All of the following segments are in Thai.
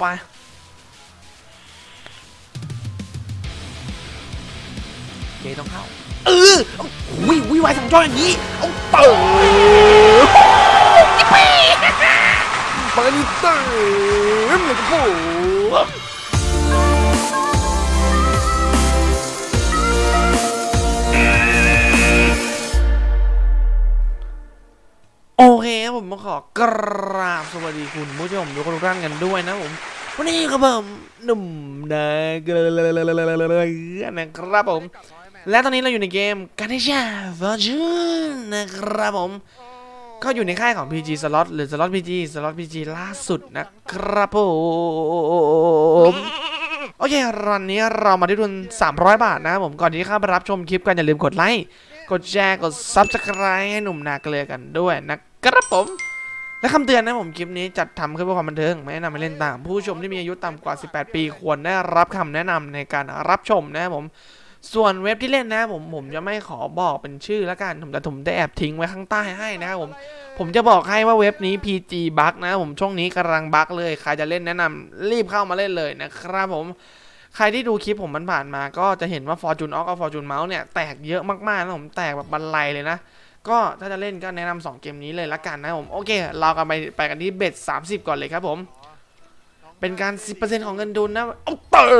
ไปเจต้องเข้า เออเอาวิวิวายสองจออย่างนี้เอาเติมเปิดนี่เติมเลยค ผมมาขอกราบสวัสดีคุณผู้ชมทุกคนทุกท่านกันด้วยนะผมวันนี้ครับผมหนุ่มนะนะครับผม และตอนนี้เราอยู่ในเกม g a n e s h a Fortune นะครับผม ก็อยู่ในค่ายของ PG Slot หรือ Slot PG Slot PG ล่าสุดนะครับผมโอเครันนี้เรามาที่ทุน 300 บาทนะครับผม ก่อนที่จะเข้าไปรับชมคลิปกันอย่าลืมกดไลค์ กดแชร์ กด Subscribe ให้หนุ่มนาเกลือกันด้วยนะครับ ผมและคำเตือนนะผมคลิปนี้จัดทขึ้นเพื่อความบันเทิงไม่แนะนำให้เล่นตาม ผู้ชมที่มีอายุต่ำกว่า 18 ปีควรได้รับคำแนะนำในการรับชมนะครับผมส่วนเว็บที่เล่นนะผมผมจะไม่ขอบอกเป็นชื่อแล้วกันผมแต่ผมได้แอบทิ้งไว้ข้างใต้ให้นะครับผมผมจะบอกให้ว่าเว็บนี้ PG บั๊กนะผมช่วงนี้กำลังบั๊กเลยใครจะเล่นแนะนำรีบเข้ามาเล่นเลยนะครับผมใครที่ดูคลิปผมมันผ่านมา ก็จะเห็นว่า Fortune Ox กับ Fortune Mouse เนี่ยแตกเยอะมากๆนะผมแตกแบบบันไลเลยนะ ก็ถ้าจะเล่นก็แนะนำสองเกมนี้เลยละกันนะผมโอเค เรากันไปไปกันที่เบ็ด30 ก่อนเลยครับผม เป็นการ 10%ของเงินทุนนะเอาเติ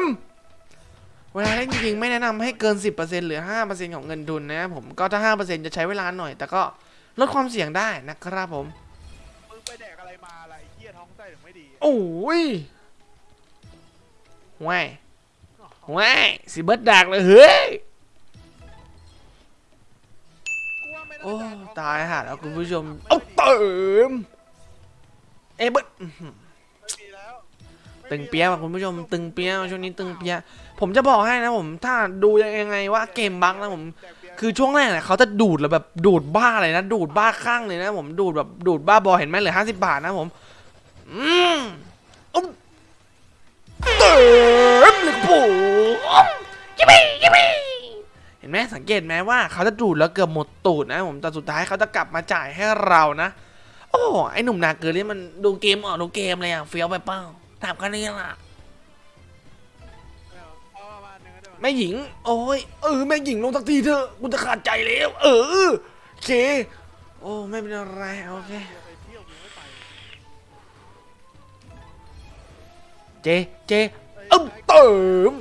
มเวลาเล่นจริงๆไม่แนะนำให้เกิน 10%หรือ 5%ของเงินทุนนะครับผมก็ถ้า 5%จะใช้เวลาหน่อย แต่ก็ลดความเสี่ยงได้นะครับผมมึงไปแดกอะไรมาล่ะไอ้เหี้ยท้องไส้ถึงไม่ดีโอ้ยแหว่แหว่สิเบิร์ดดักเลยเฮ้ย ตายห่าแล้วคุณผู้ชม เอาเติม เอยเบิร์ดอื้อหือไม่มีแล้วตึงเปียะว่ะคุณผู้ชมตึงเปียะช่วงนี้ตึงเปียะผมจะบอกให้นะผม ถ้าดูยังไงว่าเกมบั๊กนะผมแดกเบียร์คือช่วงแรกเนี่ยเขาจะดูดแล้วแบบดูดบ้าเลยนะ ดูดบ้าคลั่งเลยนะผมดูดแบบดูดบ้าบอเห็นไหมเหลือห้าสิบบาทนะผม อืมอุ๊บเติมเลยผมยิบบี้ยิบบี้เห็นไหมสังเกตไหมว่าเขาจะดูดแล้วเกือบหมดตูดนะผมแต่สุดท้ายเขาจะกลับมาจ่ายให้เรานะ โอ้ไอหนุ่มนาเกลือนี่มันดูเกมออกดูเกมเลยอะเฟี้ยวไปเป้าถามกันนี่ล่ะแม่หญิง โอ้ยเออแม่หญิงลงสักทีเถอะกูจะขาดใจแล้ว เออโอเค โอ้ไม่เป็นอะไรโอเคเจเจเอ้าเติม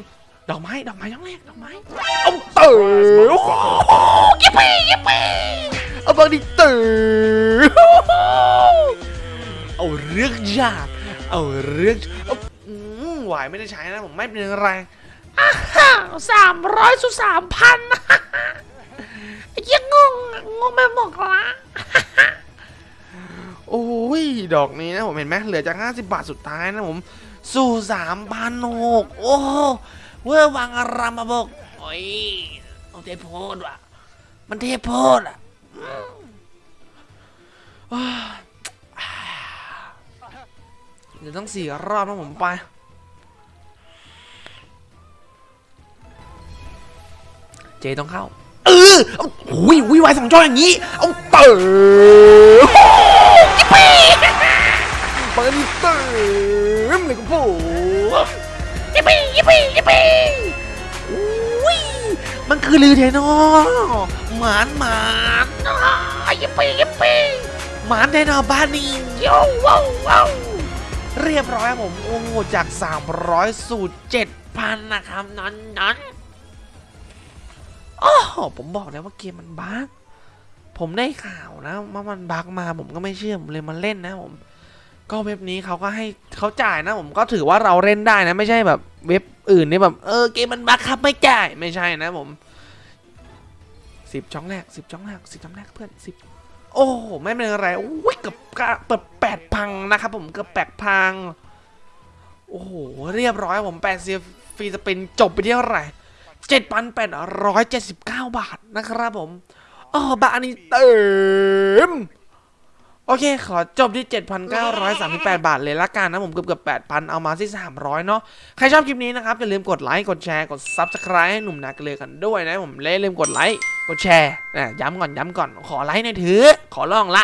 ดอกไม้ดอกไม้ยังแรกดอกไม้เอ้าเติมโอ้โหยิปปี้ยิปปี้เอาบางทีเติมเอาเรื่องยากเอาเรื่องเอาอืมไหวไม่ได้ใช้นะผมไม่เป็นไรสามร้อยสุสามพันยังงงงงไปหมดละโอ้ย ดอกนี้นะผมเห็นไหมเหลือจาก 50 บาทสุดท้ายนะผม สู่สามพันหกโอ้ เวอร์วังอารามาบกโอ้ยเอาเทโพดว่ะ มันเทพโพดอะอืมอ้าวเหลืองสี่รอบนะผมไปเจต้องเข้า เออเอาหุยวิวายสองจออย่างนี้ เอาเติมยิปปี้เปิดเติมเลยครับผม ยิปปี้ยิปปี้อุ้ยมันคือลือเทนอหมานหมานยิปปี้ยิปปี้หมานเทนอบ้านนี่โย่ว้าวว้าวเรียบร้อยผมโอ้โหจาก 300 สู่ 7,000 นะครับนั้นนั้นโอ้โหผมบอกแล้วว่าเกมมันบั๊กผมได้ข่าวนะว่ามันบั๊กมาผมก็ไม่เชื่อผมเลยมาเล่นนะผมก็เว็บนี้เขาก็ให้เขาจ่ายนะ ผมก็ถือว่าเราเล่นได้นะ ไม่ใช่แบบเว็บ อื่นนี่แบบเออเกมมันบั๊กครับไม่จ่ายไม่ใช่นะผมสิบช่องแรกสิบช่องแรกสิบช่องแรกเพื่อนสิบโอ้ไม่เป็นไรโอ้ยเกือบกะเปิดแปดพังนะครับผมเกือบแปดพังโอ้โหเรียบร้อยผมแปดเซียฟรีสปินจบไปที่เท่าไหร่เจ็ดพันแปดร้อยเจ็ดสิบเก้าบาทนะครับผมอ๋อบาทนี้เติม โอเค ขอจบที่ 7,938 บาทเลยละกันนะผมเกือบเกือบ8,000 เอามาที่ 300 เนาะใครชอบคลิปนี้นะครับ อย่าลืมกดไลค์ กดแชร์ กด Subscribe ให้หนุ่มนาเกลือกันด้วยนะผมเล่ลืมกดไลค์ กดแชร์นะย้ำก่อน ย้ำก่อน ขอไลค์หน่อยเถือะขอร้องละ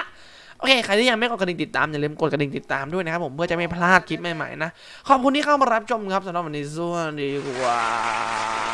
โอเค ใครที่ยังไม่กดกระดิ่งติดตาม อย่าลืมกดกระดิ่งติดตามด้วยนะครับผมเพื่อจะไม่พลาดคลิปใหม่ๆนะ ขอบคุณที่เข้ามารับชมครับสำหรับวันนี้สวัสดีครับ